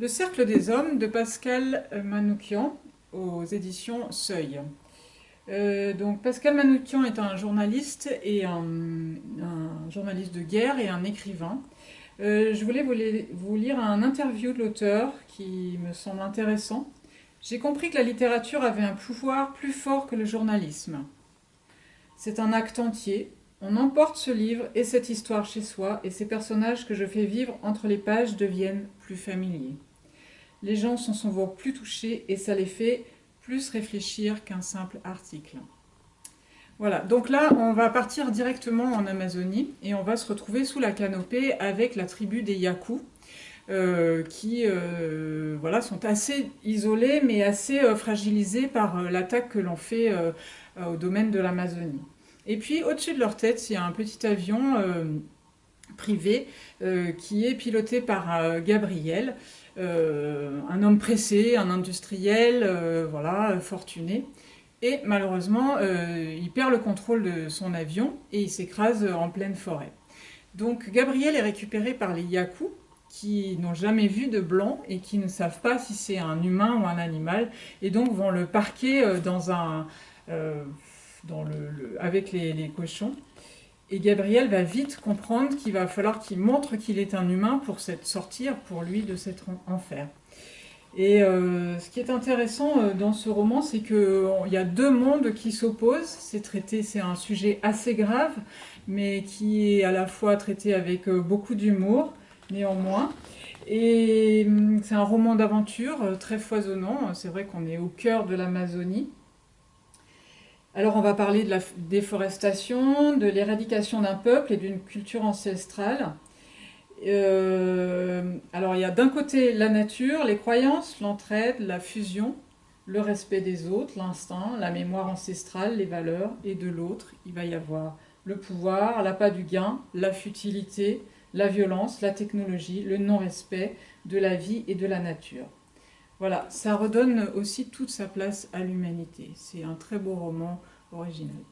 Le Cercle des Hommes de Pascal Manoukian aux éditions Seuil. Euh, donc Pascal Manoukian est un journaliste et un, journaliste de guerre et un écrivain. Euh, je voulais vous, lire un interview de l'auteur qui me semble intéressant. J'ai compris que la littérature avait un pouvoir plus fort que le journalisme. C'est un acte entier. On emporte ce livre et cette histoire chez soi et ces personnages que je fais vivre entre les pages deviennent plus familiers les gens sont souvent plus touchés et ça les fait plus réfléchir qu'un simple article. Voilà, donc là, on va partir directement en Amazonie et on va se retrouver sous la canopée avec la tribu des Yaku, euh, qui euh, voilà, sont assez isolés mais assez euh, fragilisés par l'attaque que l'on fait au domaine de l'Amazonie. Et puis, au-dessus de leur tête, il y a un petit avion privé qui est piloté par Gabriel, euh, un homme pressé, un industriel, euh, voilà, fortuné. Et malheureusement, euh, il perd le contrôle de son avion et il s'écrase en pleine forêt. Donc Gabriel est récupéré par les Yaku, qui n'ont jamais vu de blanc et qui ne savent pas si c'est un humain ou un animal, et donc vont le parquer dans un, dans le, avec les cochons. Et Gabriel va vite comprendre qu'il va falloir qu'il montre qu'il est un humain pour sortir pour lui de cet enfer. Et euh, ce qui est intéressant euh, dans ce roman, c'est qu'il y a deux mondes qui s'opposent. C'est traité, c'est un sujet assez grave, mais qui est à la fois traité avec euh, beaucoup d'humour, néanmoins. Et hum, c'est un roman d'aventure très foisonnant. C'est vrai qu'on est au cœur de l'Amazonie. Alors on va parler de la déforestation, de l'éradication d'un peuple et d'une culture ancestrale. Euh, alors il y a d'un côté la nature, les croyances, l'entraide, la fusion, le respect des autres, l'instinct, la mémoire ancestrale, les valeurs, et de l'autre, il va y avoir le pouvoir, l'appât du gain, la futilité, la violence, la technologie, le non-respect de la vie et de la nature. Voilà, ça redonne aussi toute sa place à l'humanité. C'est un très beau roman original.